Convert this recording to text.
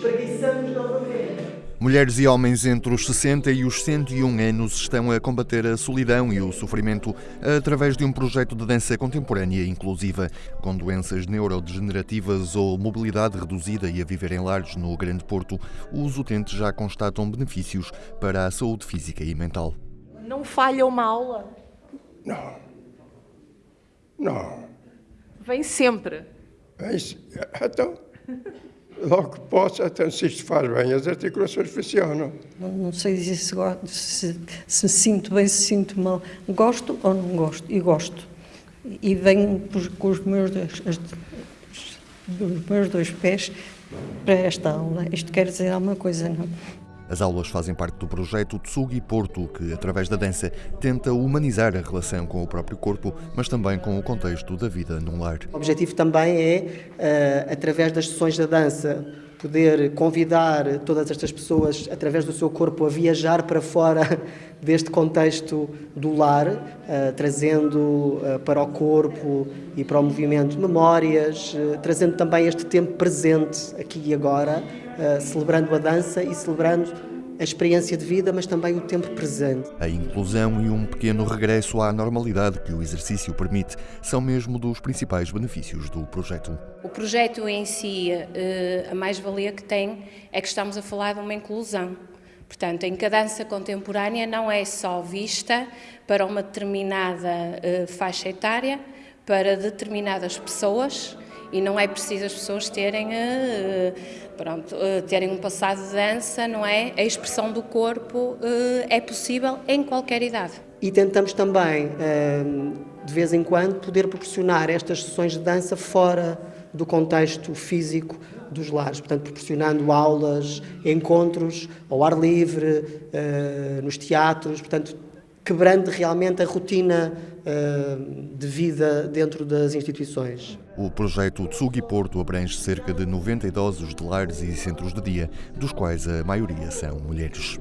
espreguiçamos novamente. Mulheres e homens entre os 60 e os 101 anos estão a combater a solidão e o sofrimento através de um projeto de dança contemporânea inclusiva, com doenças neurodegenerativas ou mobilidade reduzida e a viver em lares no Grande Porto. Os utentes já constatam benefícios para a saúde física e mental. Não falha uma aula? Não. Não. Vem sempre. Mas, então, logo que posso, então se isto faz bem, as articulações funcionam. Não, não sei dizer se, se, se, sinto bem, se sinto mal. Gosto ou não gosto? E gosto. E venho com os meus dois, as, os meus dois pés para esta aula. Isto quer dizer alguma coisa, não? As aulas fazem parte do projeto Tsugi Porto, que, através da dança, tenta humanizar a relação com o próprio corpo, mas também com o contexto da vida num lar. O objetivo também é, uh, através das sessões da dança, poder convidar todas estas pessoas, através do seu corpo, a viajar para fora deste contexto do lar, uh, trazendo uh, para o corpo e para o movimento memórias, trazendo também este tempo presente, aqui e agora, celebrando a dança e celebrando a experiência de vida, mas também o tempo presente. A inclusão e um pequeno regresso à normalidade que o exercício permite são mesmo dos principais benefícios do projeto. O projeto em si, a mais-valia que tem é que estamos a falar de uma inclusão. Portanto, em que a dança contemporânea não é só vista para uma determinada uh, faixa etária, para determinadas pessoas, e não é preciso as pessoas terem, uh, pronto, uh, terem um passado de dança, não é? A expressão do corpo é possível em qualquer idade. E tentamos também, de vez em quando, poder proporcionar estas sessões de dança fora do contexto físico dos lares, portanto, proporcionando aulas, encontros ao ar livre, nos teatros, portanto, quebrando realmente a rotina uh, de vida dentro das instituições. O projeto Tsugi Porto abrange cerca de 90 idosos de lares e centros de dia, dos quais a maioria são mulheres.